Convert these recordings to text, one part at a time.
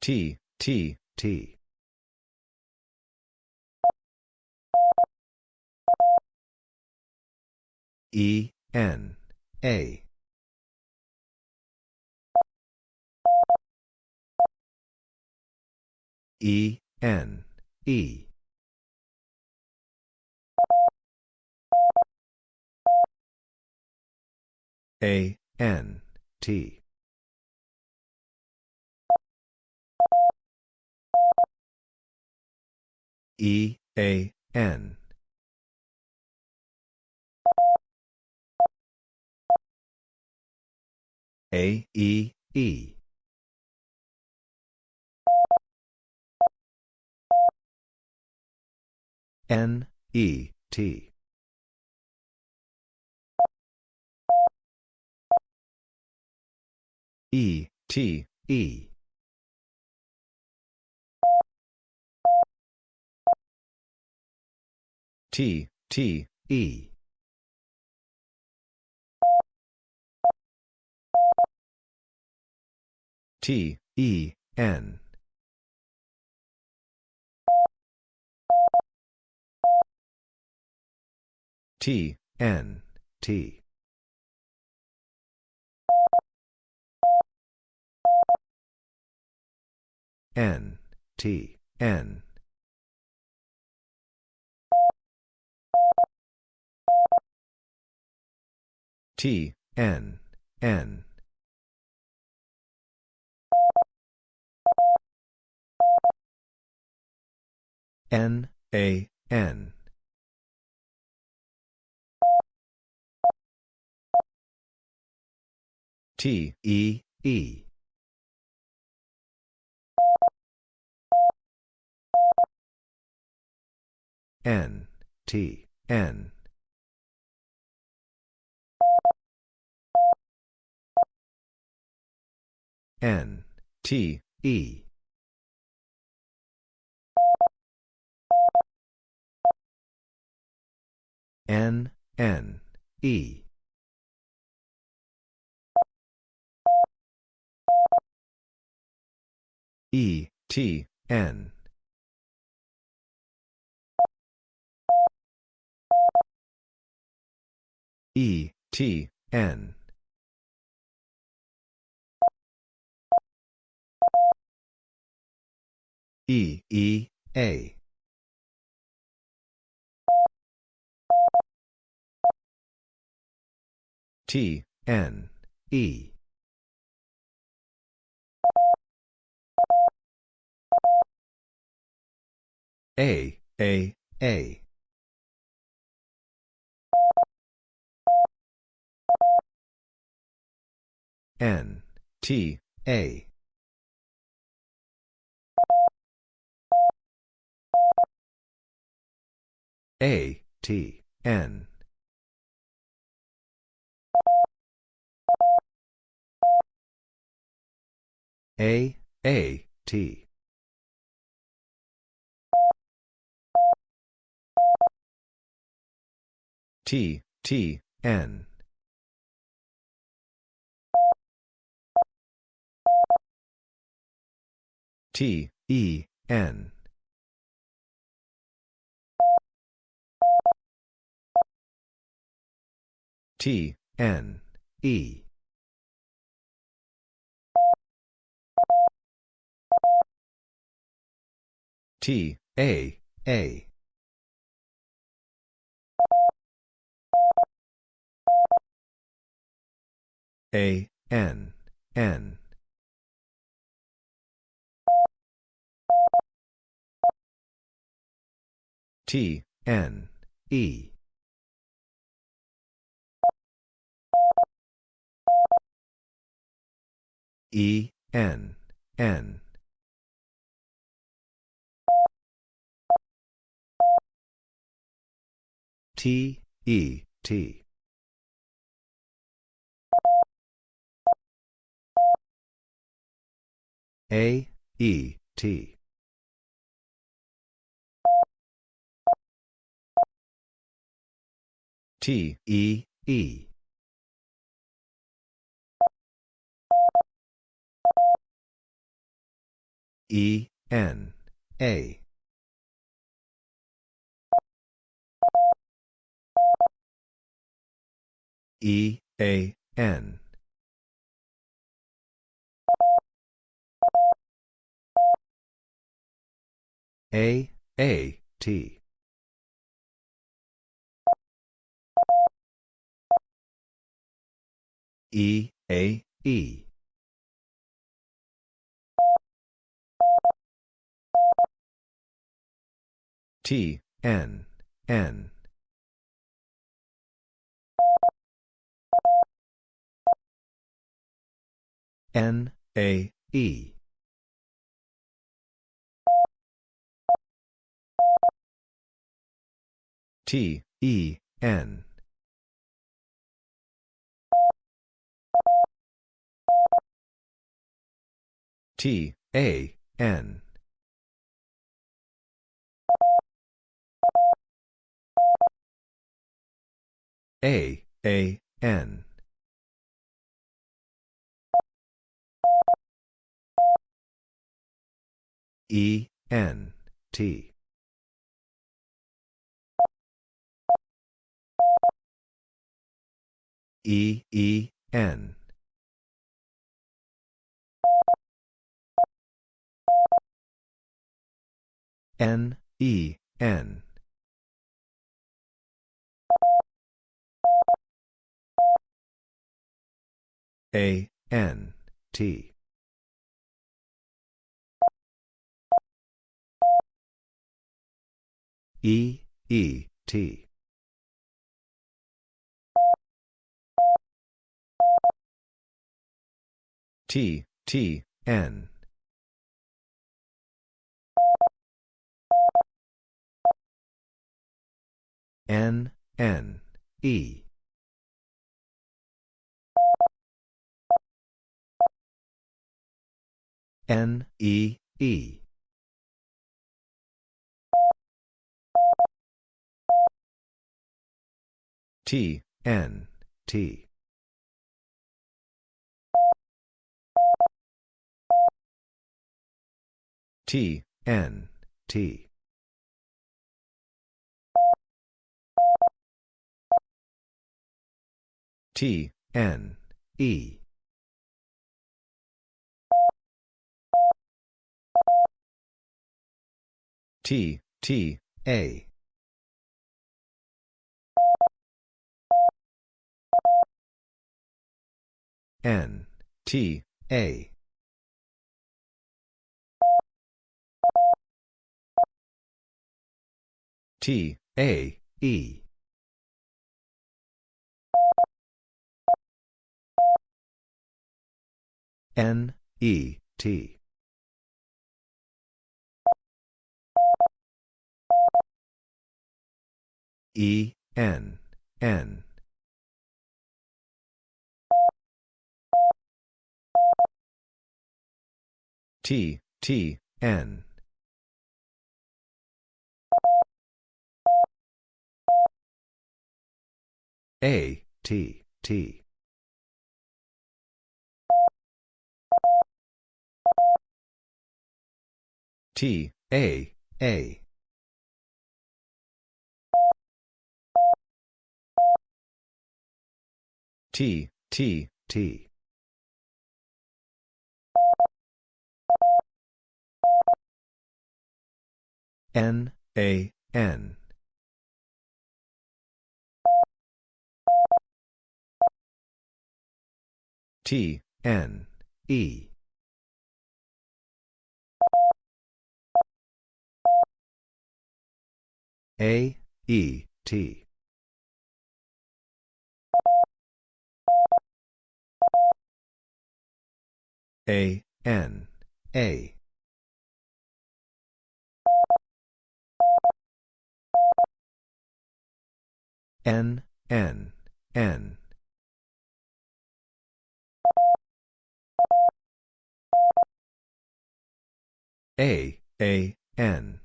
T, T, T. E, N, A. E, N, E. A, N, T. E, A, N. A, E, E. N, E, T. E, T, E. T, T, E. T, E, N. T, N, T. N, T, N. T, N, N. N, A, N. T, E, E. N, T, N. N, T, E. N, N, E. E, T, N. E, T, N. E, E, A. T, N, E. A, A, A. N, T, A. A, T, N. A, A, T. T, T, N. T, E, N. T, N, E. T, A, A. A, N, N. T, N, E. E, N, N. T, E, T. A, E, T. T, E, E. E, N, A. E, A, N. A, A, T. E, A, E. T, N, N. N, A, E. T, E, N. T, A, N. A, A, N. E, N, T. E, E, N. N, E, N. A, N, T. E, E, T. T, T, N. N, N, E. N, E, E. T, N, T. T, N, T. T, N, E. T, T, A. N, T, A. T, A, E. N, E, T. E, N, N. T, T, N. A, T, T. T, A, A. T, T, T. N, A, N. T, N, E. A, E, T. A, N, A. N, N, N. A, A, N.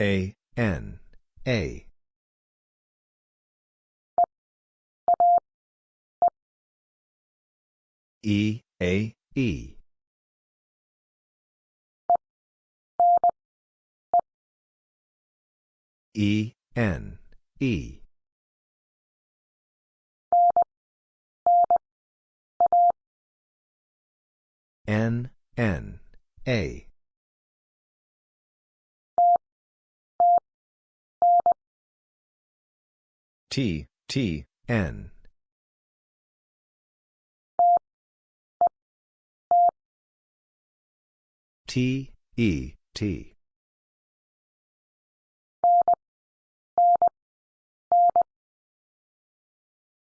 A, N, A. E, A, E. E, N, E. N, N, A. T, T, N. T, E, T.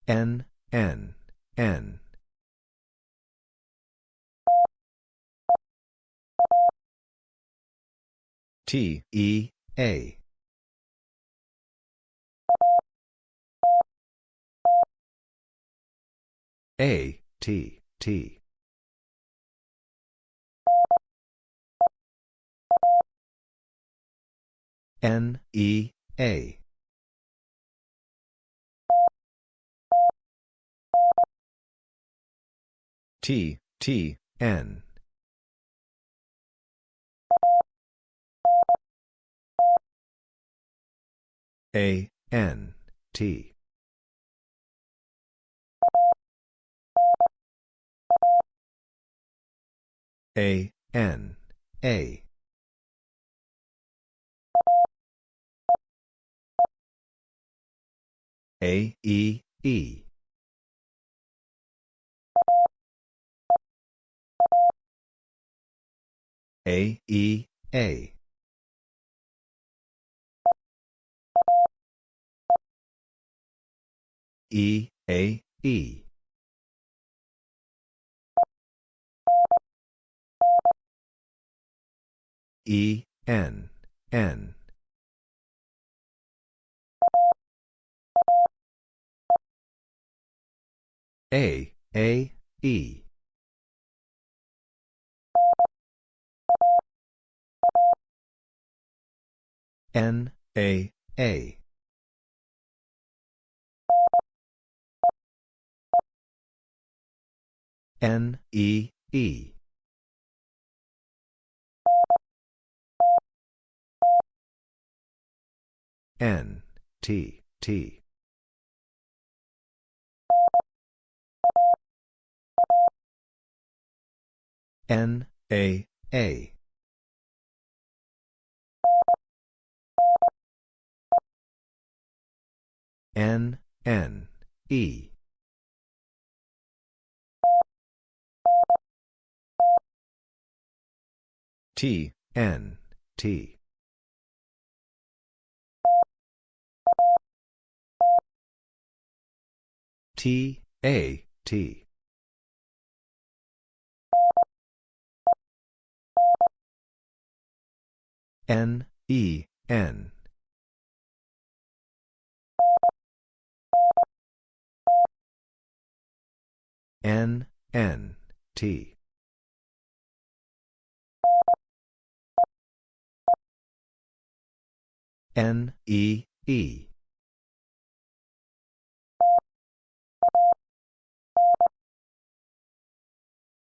N, N, N. T, E, A. A, T, T. N, E, A. T, T, N. A, N, T. A, N, A. A, E, E. A, E, A. E, A, E. E, N, N. A, A, E. N, A, A. N, E, E. N, T, T. N, A, A. N, N, E. T, N, T. T, A, T. N, E, N. N, N, T. N, E, E.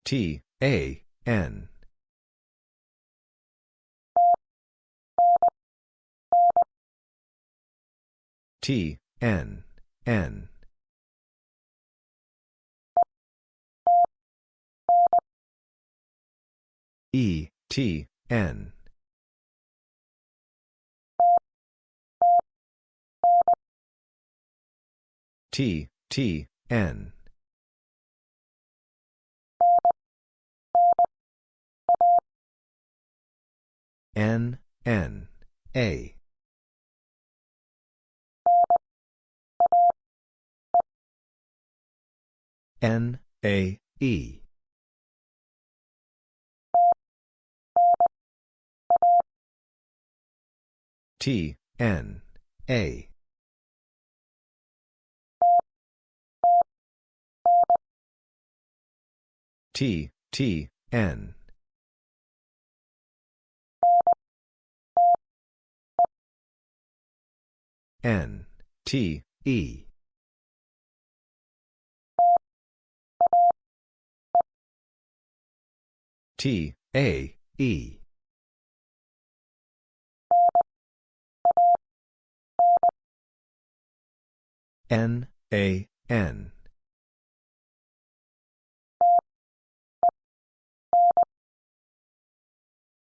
T, A, N. T, N, N. E, T, N. T, T, N. N, N, A. N, A, E. T, N, A. T, T, N. N, T, E. T, A, E. N, A, N.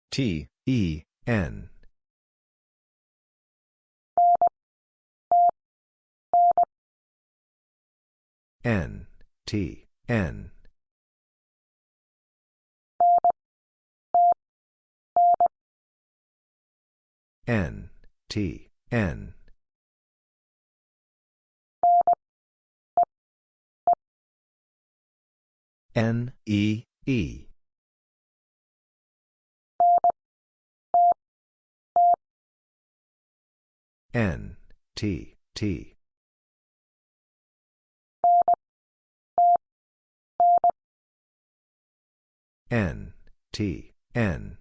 T, E, N. N, T, N. N, T, N. N, E, E. N, T, T. N, T, N.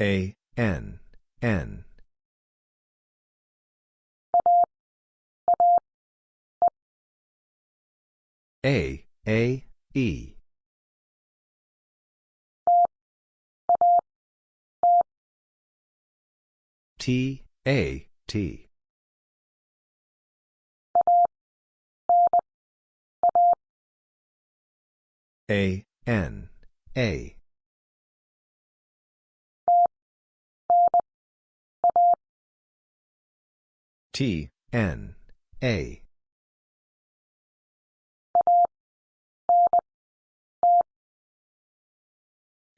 A, N, N. A, A, E. T, A, T. A, N, A. T, N, A.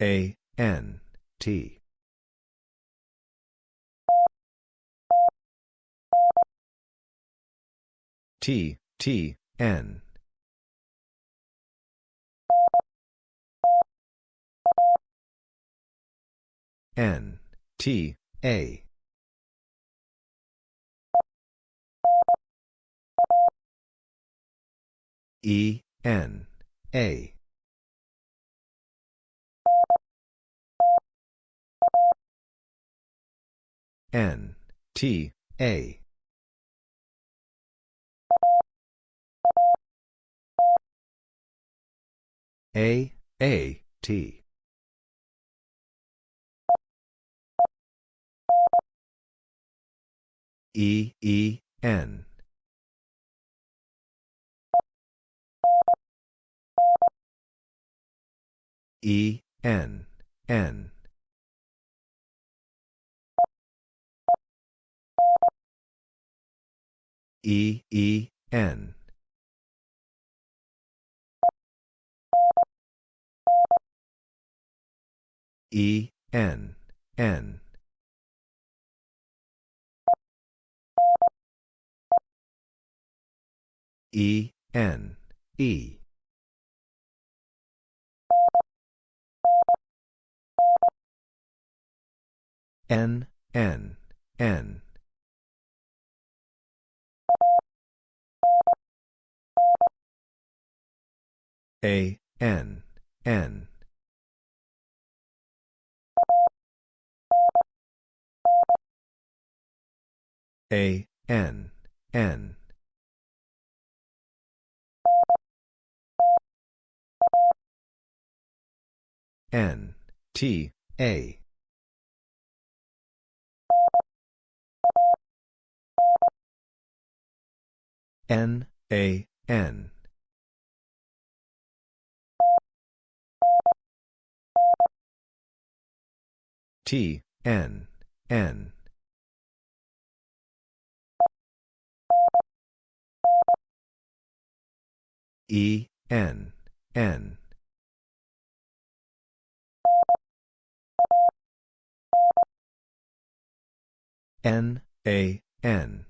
A, N, T. T, T, N. N, T, A. E, N, A. N, T, A. A, A, T. E, E, N. E, N, N. E, E, N. E, N, N. E, N, E. N, N, N. A, N, N. A, N, N. N, T, A. N, A, N. T, N, N. E, N, N. N, A, N.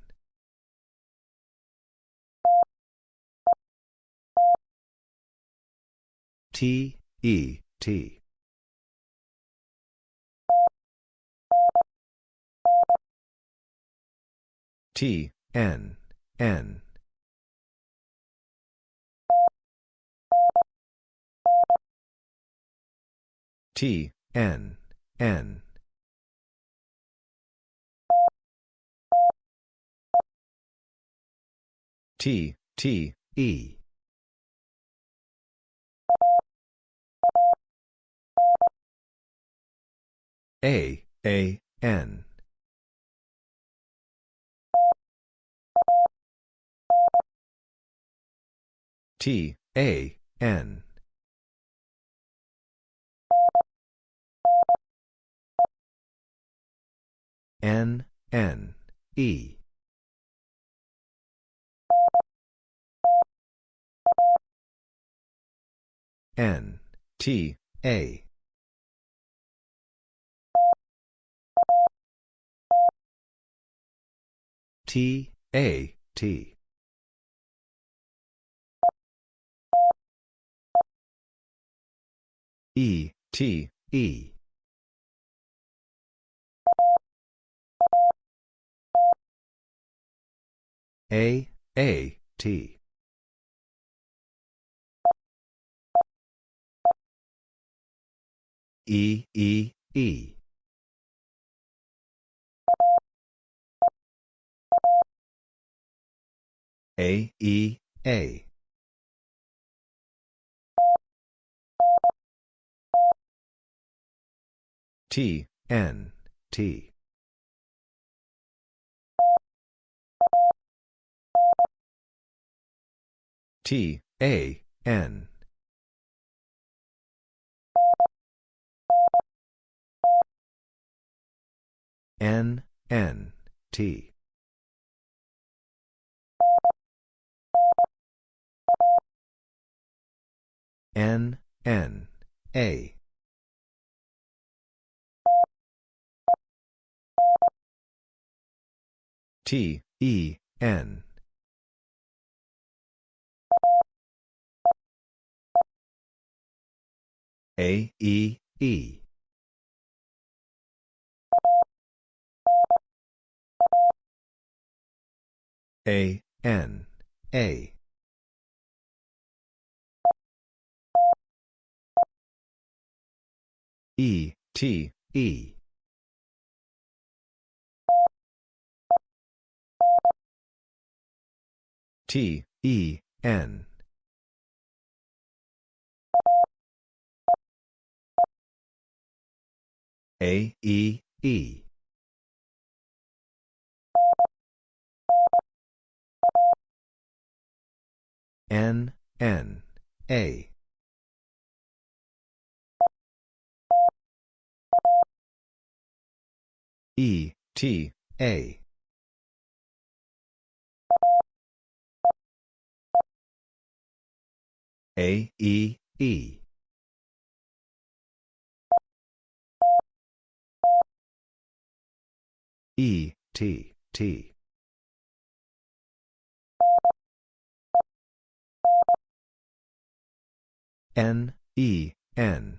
T, E, T. T, N, N. T, N, N. T, T, E. A, A, N. T, A, N. N, N, E. N, T, A. T, A, T. E, T, E. A, A, T. E, E, E. A, E, A. T, N, T. T, A, N. N, N, T. N, N, A. T, E, N. A, E, E. A, N, A. E, T, E. T, E, N. A, E, E. N, N, A. E, T, A. A, E, E. E, T, T. N, E, N.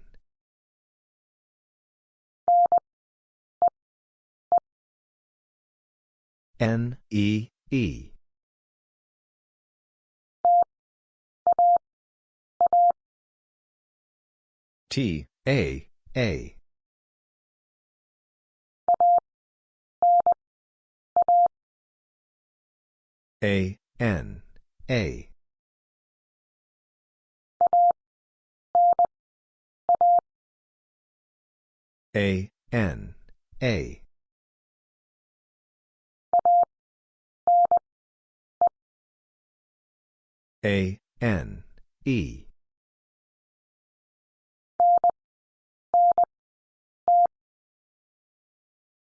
N, E, E. T, A, A. A, N, A. A, N, A. A, N, E.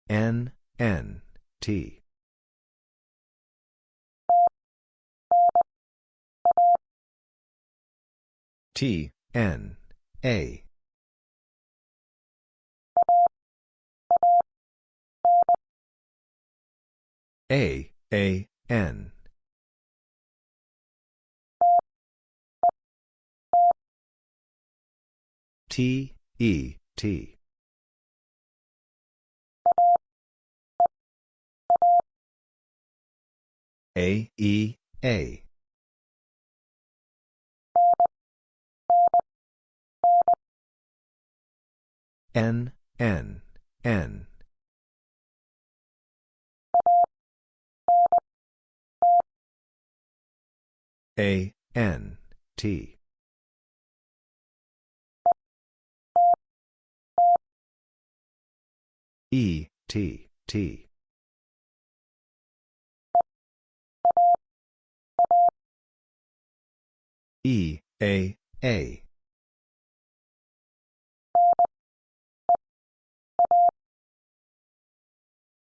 N, N, T. T, N, A. A, A, N. T, E, T. A, E, A. N, N, N. A, N, T. E, T, T. E, A, A.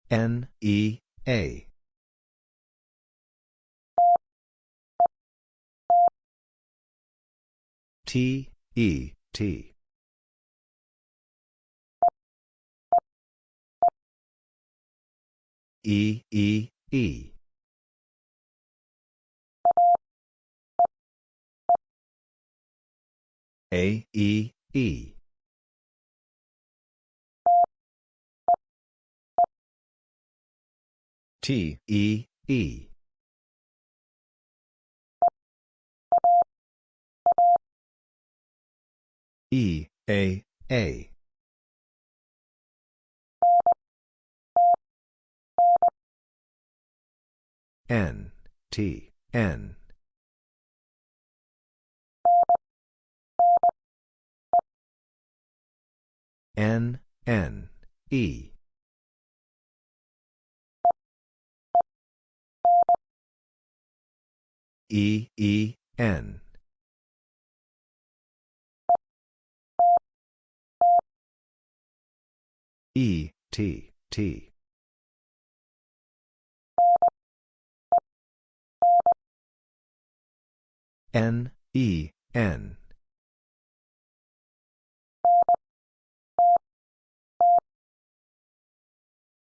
N, E, A. T, E, T. E, E, E. A, E, E. T, E, E. E, A, A. N, T, N. N, N, E. E, E, N. E, T, T. N, E, N.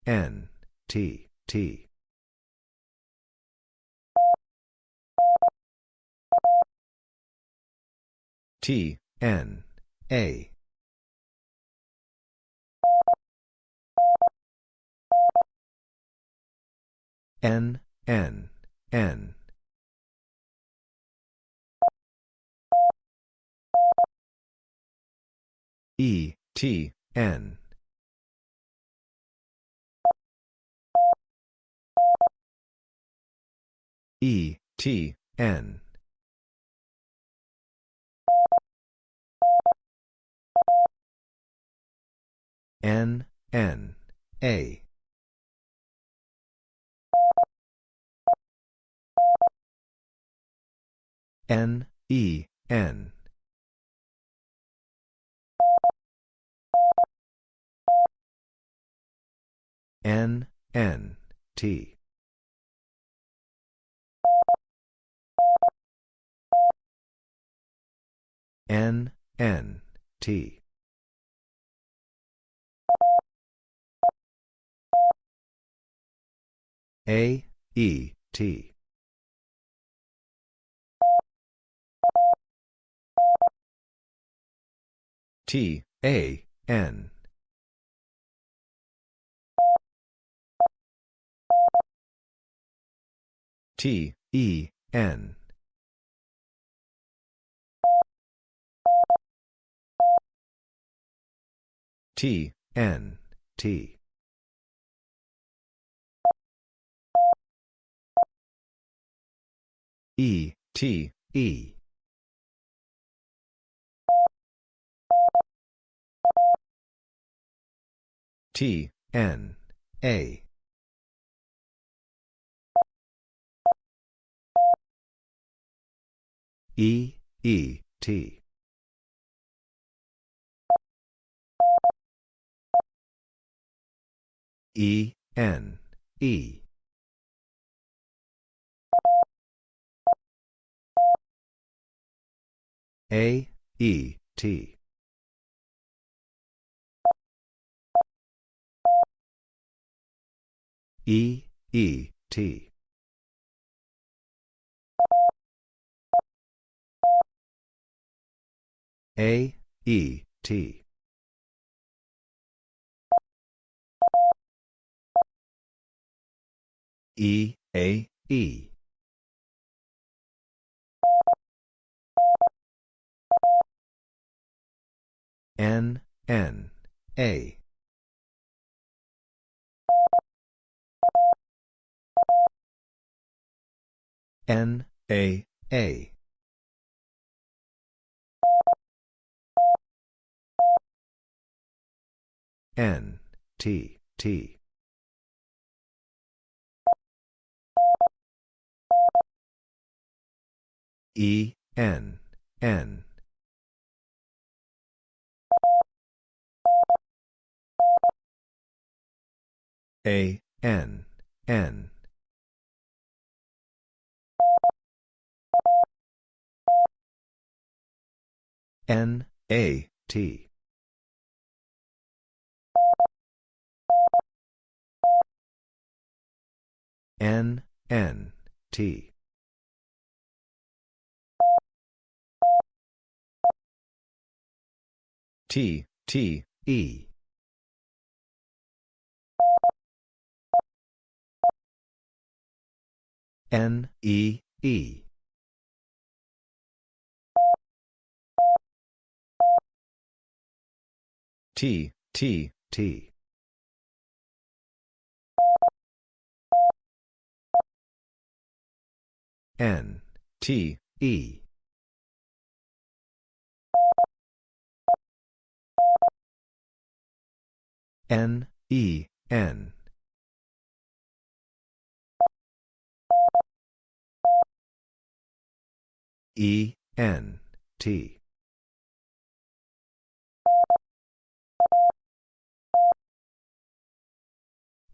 N, T, T. T, N, A. N, N, N. E, T, N. E, T, N. N, N, A. N, E, N. N, N, T. N, N, T. A, E, T. T, A, N. T, E, N. T, N, T. E, T, E. T, N, A. E, E, T. E, N, E. A, E, T. E, E, T. A, E, T. E, A, E. N, N, A. N, A, A. N, T, T. E, N, N. A, N, N. N, A, T. N, N, T. T, T, E. N, E, E. T, T, T. N, T, E. N, E, N. E, N, T.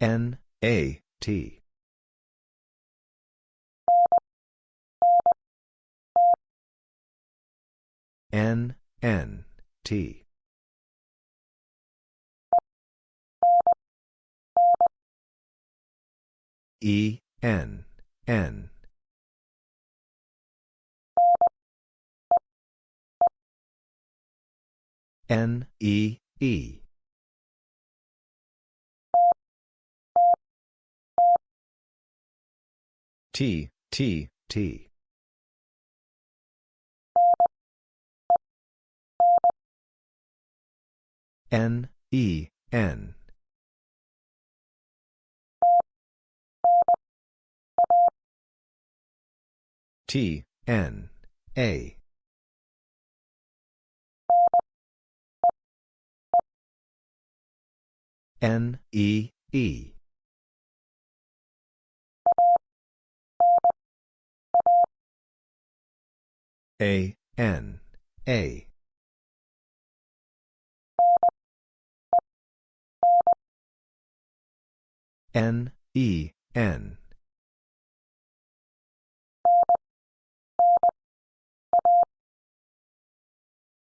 N, A, T. N, N, T. E, N, N. N, E, E. T, T, T. N, E, N. T, N, A. N, E, E. A, N, A. N, E, N.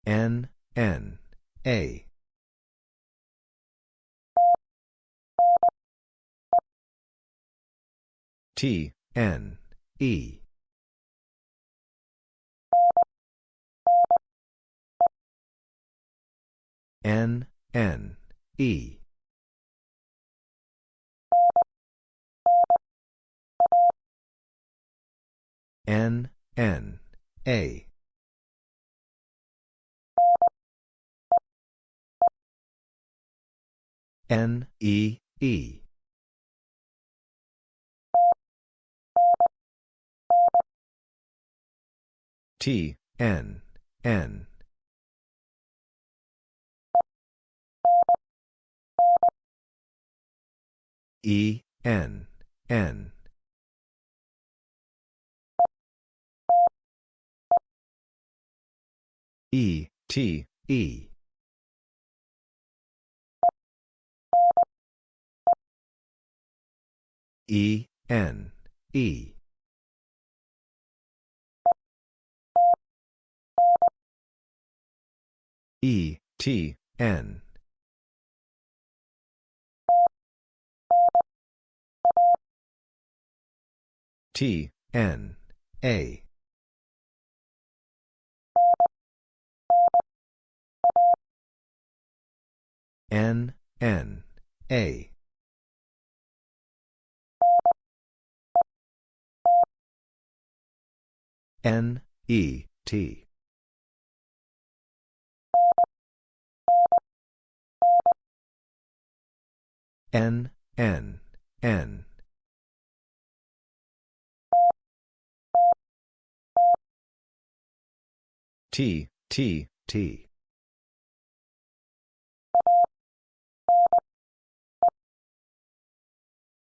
N, N, A. T, N, E. N, N, E. N, N, A. N, E, E. T, N, N. E, N, N. E, T, E. E, N, E. E, T, N. T, N, A. N, N, A. N, E, T. N, N, N. T, T, T.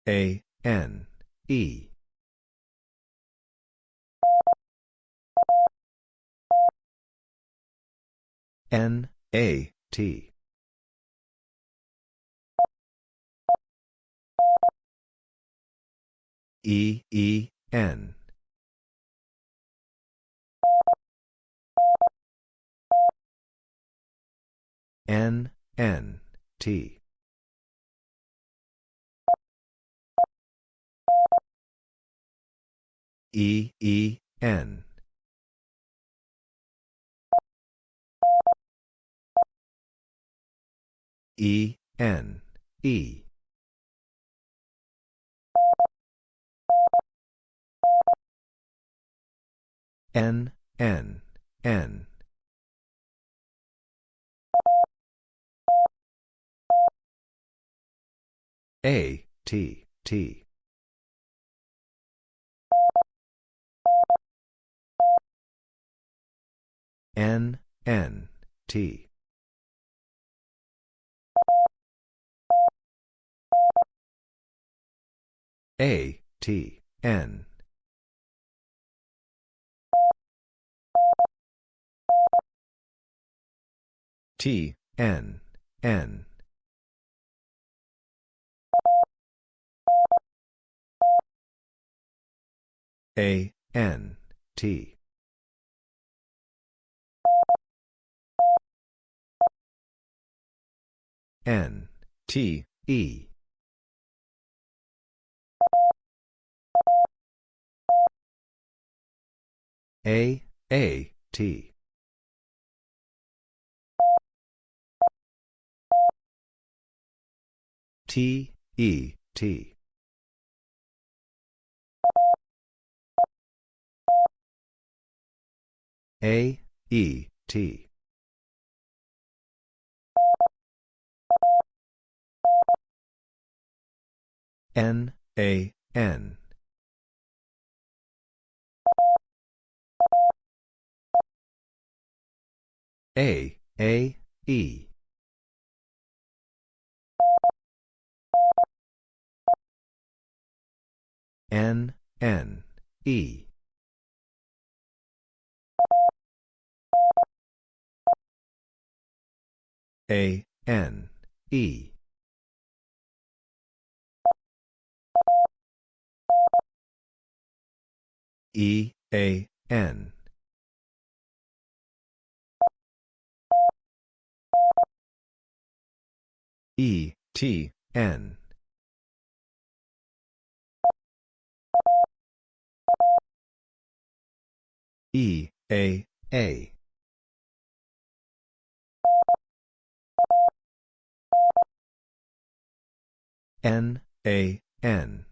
A, N, E. N, A, T. E, E, N. N, N, T. E, E, N. E, N, E. N, N, N. A, T, T. N, N, T. A, T, N. T, N, N. A, N, T. N, T, E. A, A, T. T, E, T. A, E, T. N, A, N. A, A, E. N, N, E. A, N, E. E, A, N. E, T, N. E, A, A. N, A, N.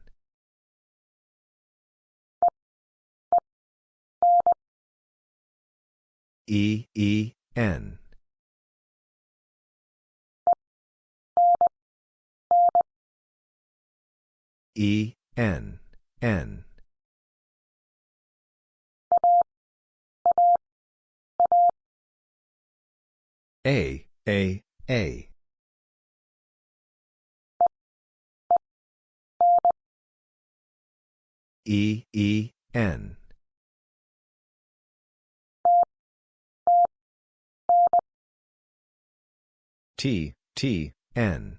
E, E, N. E, N, N. A, A, A. E, E, N. T, T, N.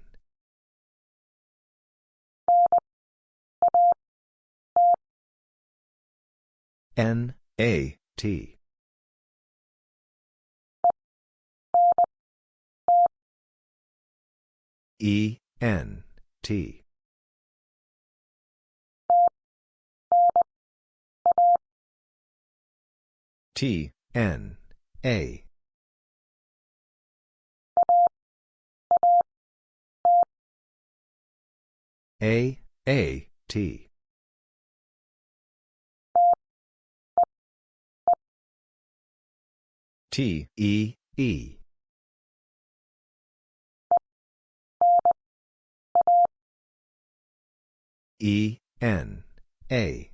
N, A, T. E, N, T. T, N, A. A, A, T. T, E, E. E, N, A.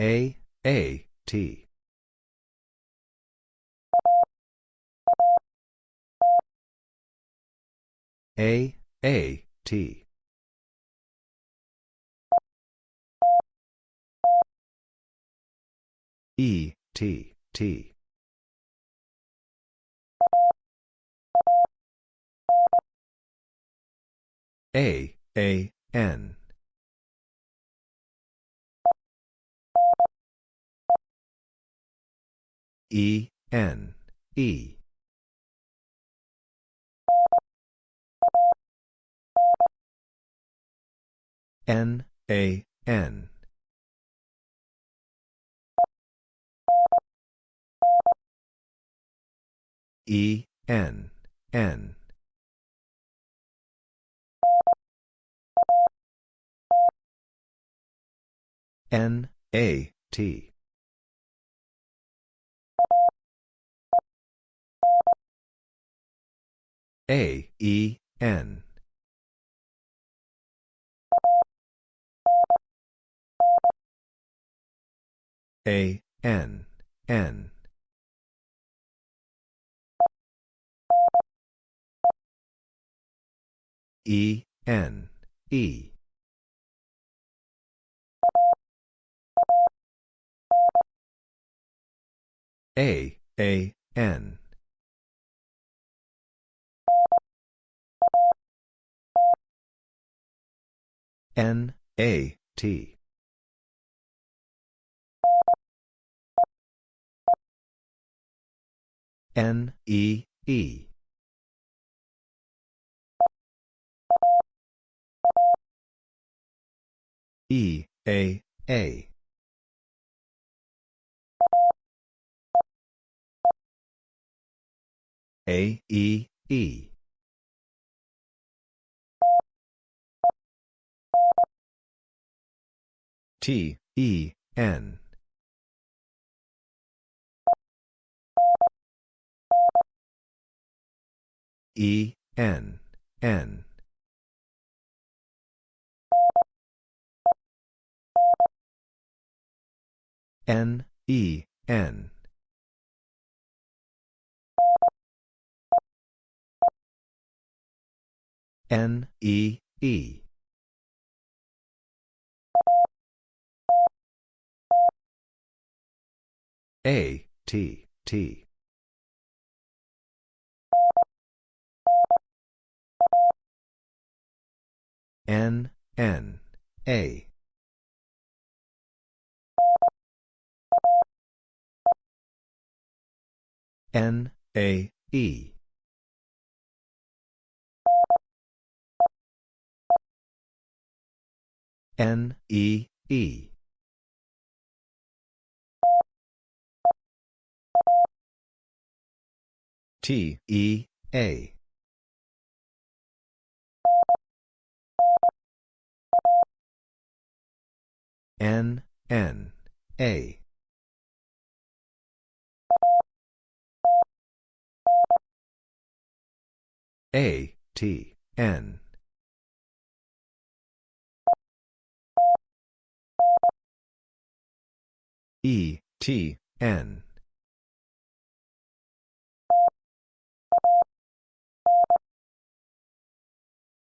A, A, T. A, A, T. E, T, T. A, A, N. E, N, E. N, A, N. E, N, N. N, A, T. A, E, N. A, N, N. E, N, E. A, A, N. N, A, T. N, E, E. E, A, A. A, E, E. T, E, N. E, N, N. N, E, N. N, E, E. A, T, T. N, N, A. N, A, E. N, E, E. T, E, A. N, N, A. A, T, N. E, T, N.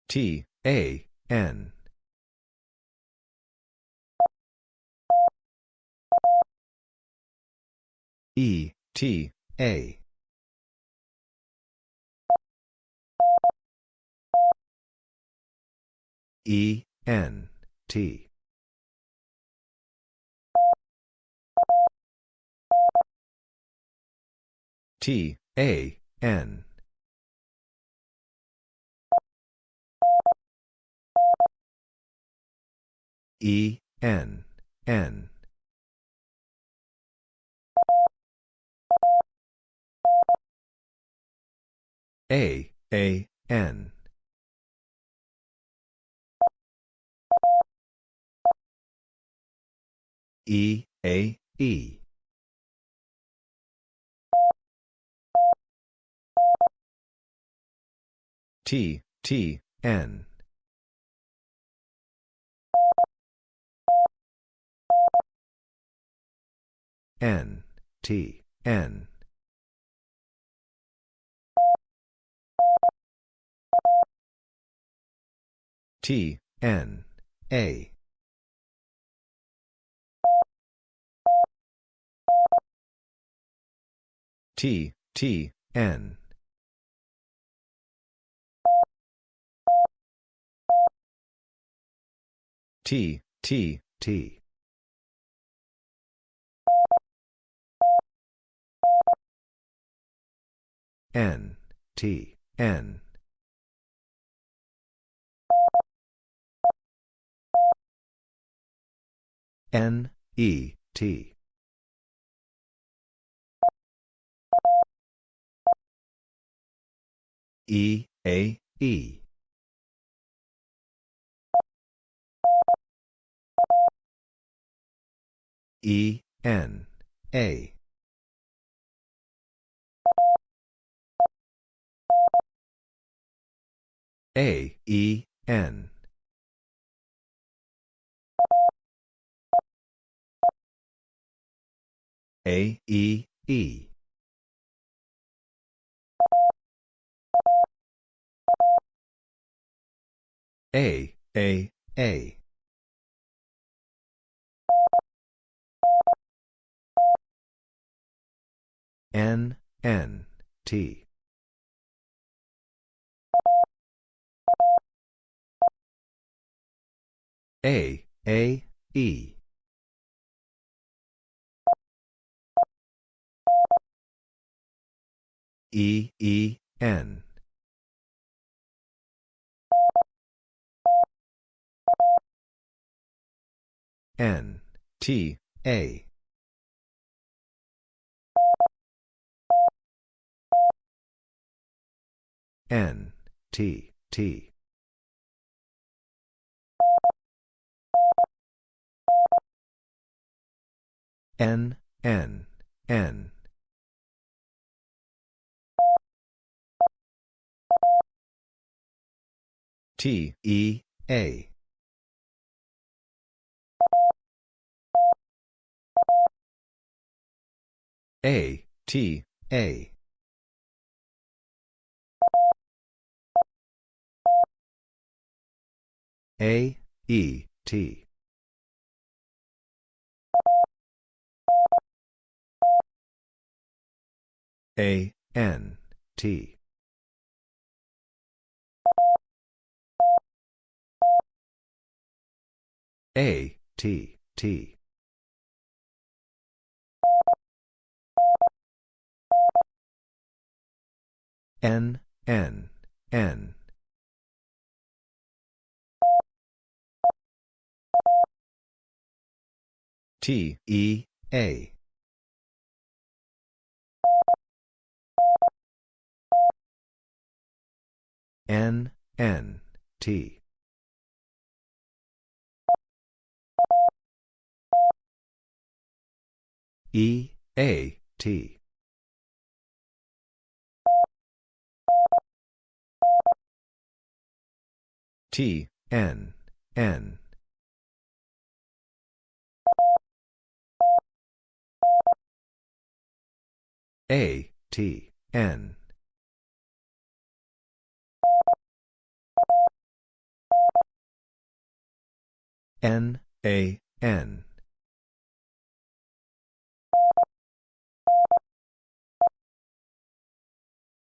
T, A, N. E, T, A. E, N, T. T, A, N. E, N, N. A, A, N. E, A, E. T, T, N. N, T, N. T, N, A. T, T, N. T, T, T. N, T, N. N, E, T. E, A, E. E, N, A. A, E, N. A, E, E. A, A, A. N, N, T. A, A, E. E, E, N. N, T, A. N, T, T. N, N, N. T, E, A. A, T, A. A, E, T. A, N, T. A, T, T. N, N, N. T, E, A. N, N, T. E, A, T. T, N, N. A, T, N. N, A, N.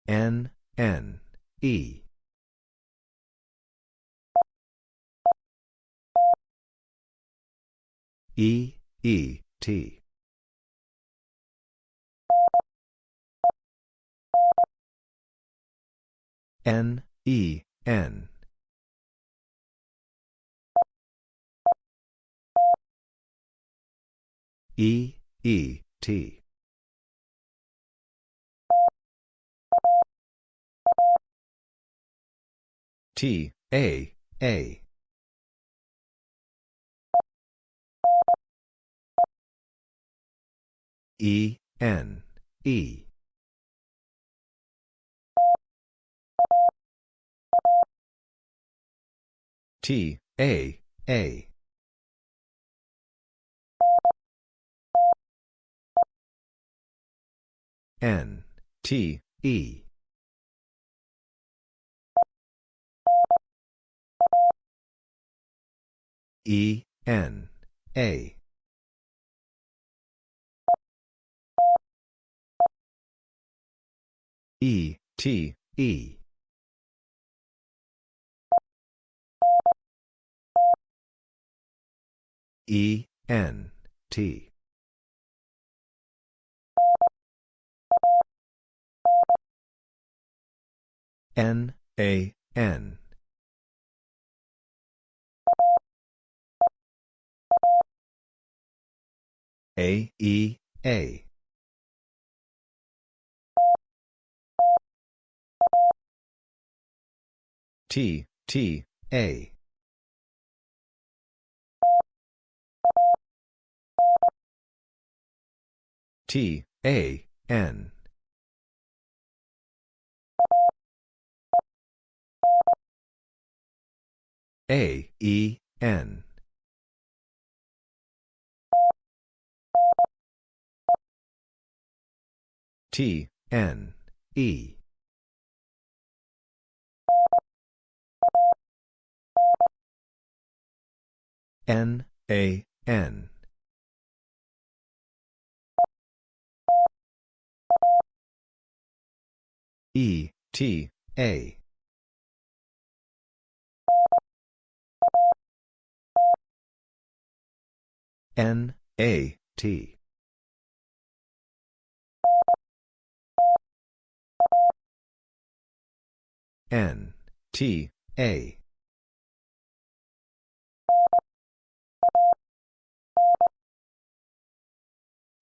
N, N, E. E, E, T. N, E, N. E, E, T. T, A, A. E, N, E. T, A, A. N, T, E. E, N, A. E, T, E. E, N, T. N, A, N. A, E, A. T, T, A. T, A, N. A, E, N. T, N, E. N, A, N. E, T, A. N, A, T. N, T, A.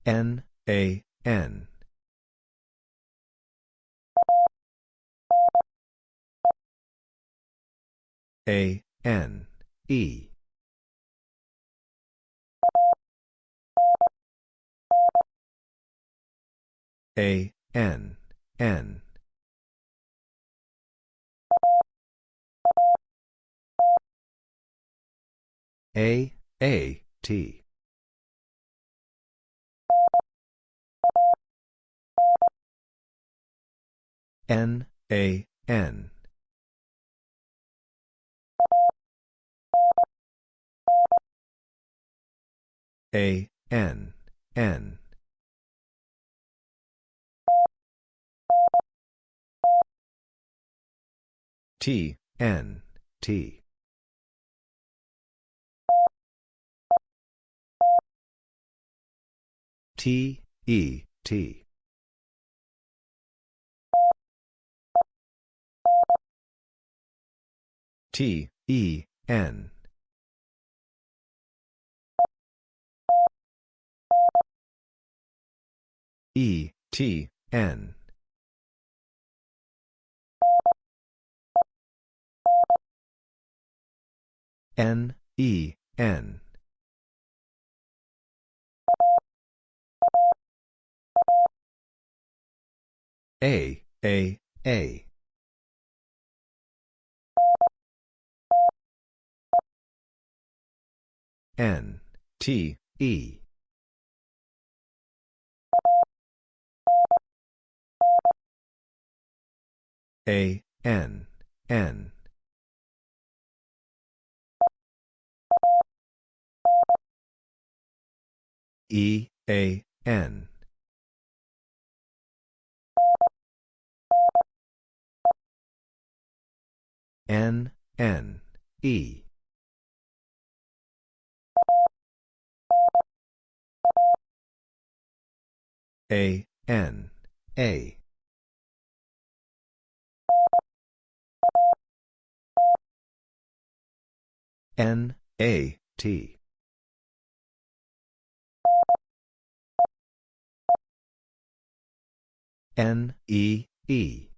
N, A, N. A, N, E. A, N, N. A, A, T. N, A, N. A, N, N. T, N, T. T, E, T. T, E, N. E, T, N. N, E, N. A, A, A. N, T, E. A, N, N. E, A, N. N, N, E. A, N, A. N, A, T. N, E, E.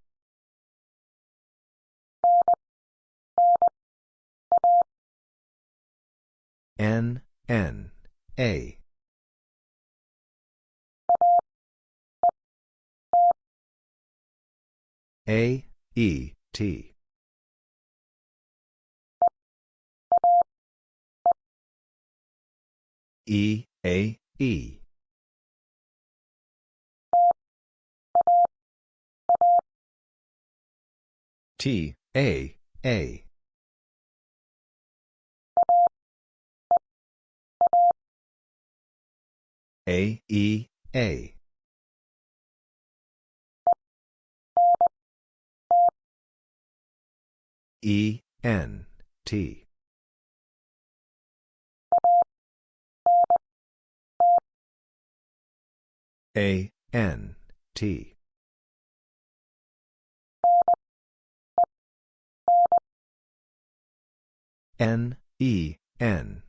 N, N, A. A, E, T. E, A, E. T, A, A. A, E, A. E, N, T. A, N, T. N, E, N.